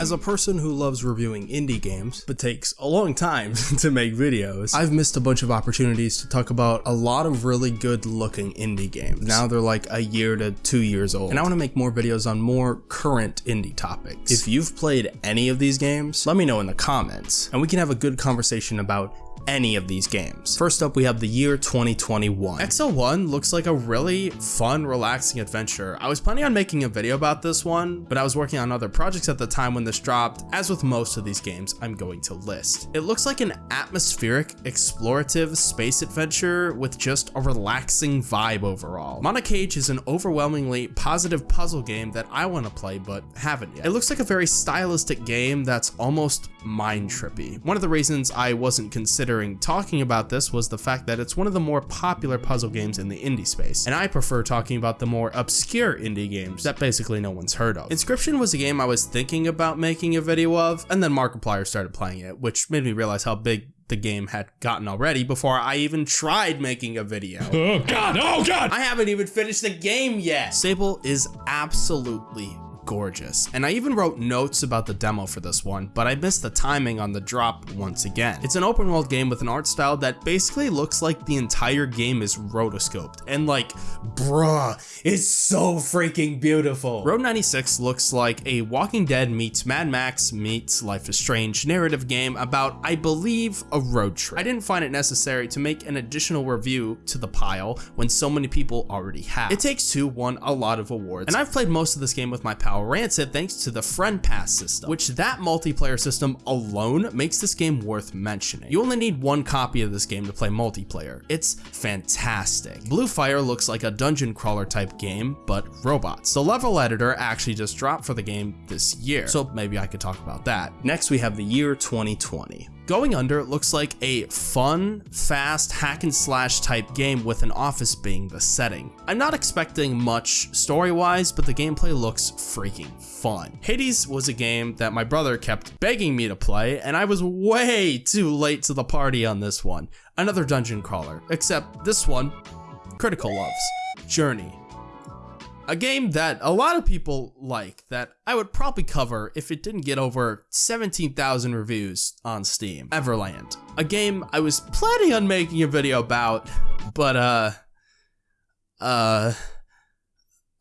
As a person who loves reviewing indie games, but takes a long time to make videos, I've missed a bunch of opportunities to talk about a lot of really good looking indie games. Now they're like a year to two years old, and I want to make more videos on more current indie topics. If you've played any of these games, let me know in the comments, and we can have a good conversation about any of these games. First up, we have the year 2021. Exo One looks like a really fun, relaxing adventure. I was planning on making a video about this one, but I was working on other projects at the time when this dropped. As with most of these games, I'm going to list. It looks like an atmospheric, explorative space adventure with just a relaxing vibe overall. Moncage is an overwhelmingly positive puzzle game that I want to play but haven't yet. It looks like a very stylistic game that's almost mind trippy. One of the reasons I wasn't considering considering talking about this was the fact that it's one of the more popular puzzle games in the indie space, and I prefer talking about the more obscure indie games that basically no one's heard of. Inscryption was a game I was thinking about making a video of, and then Markiplier started playing it, which made me realize how big the game had gotten already before I even tried making a video. Oh god, oh god! I haven't even finished the game yet! Sable is absolutely gorgeous. And I even wrote notes about the demo for this one, but I missed the timing on the drop once again. It's an open world game with an art style that basically looks like the entire game is rotoscoped. And like, bruh, it's so freaking beautiful. Road 96 looks like a Walking Dead meets Mad Max meets Life is Strange narrative game about, I believe, a road trip. I didn't find it necessary to make an additional review to the pile when so many people already have. It Takes Two won a lot of awards, and I've played most of this game with my pal Rancid thanks to the Friend Pass system, which that multiplayer system alone makes this game worth mentioning. You only need one copy of this game to play multiplayer. It's fantastic. Blue Fire looks like a dungeon crawler type game, but robots. The level editor actually just dropped for the game this year, so maybe I could talk about that. Next we have the year 2020. Going Under looks like a fun, fast hack and slash type game with an office being the setting. I'm not expecting much story-wise, but the gameplay looks freaking fun. Hades was a game that my brother kept begging me to play, and I was way too late to the party on this one. Another dungeon crawler, except this one, Critical loves. Journey. A game that a lot of people like that I would probably cover if it didn't get over 17,000 reviews on Steam. Everland. A game I was planning on making a video about, but uh, uh,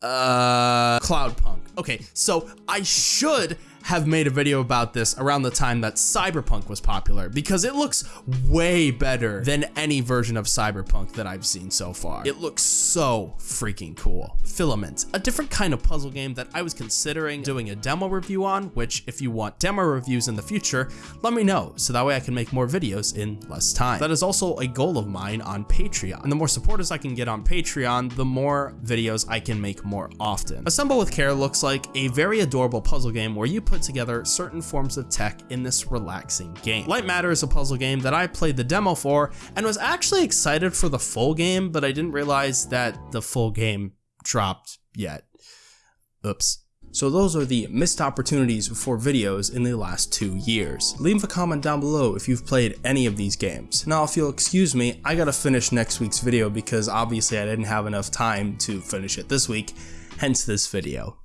uh, Cloudpunk. Okay, so I should have made a video about this around the time that Cyberpunk was popular because it looks way better than any version of Cyberpunk that I've seen so far. It looks so freaking cool. Filament, a different kind of puzzle game that I was considering doing a demo review on, which if you want demo reviews in the future, let me know so that way I can make more videos in less time. That is also a goal of mine on Patreon. And the more supporters I can get on Patreon, the more videos I can make more often. Assemble with Care looks like a very adorable puzzle game where you put put together certain forms of tech in this relaxing game. Lightmatter is a puzzle game that I played the demo for and was actually excited for the full game, but I didn't realize that the full game dropped yet. Oops. So those are the missed opportunities for videos in the last two years. Leave a comment down below if you've played any of these games. Now if you'll excuse me, I gotta finish next week's video because obviously I didn't have enough time to finish it this week, hence this video.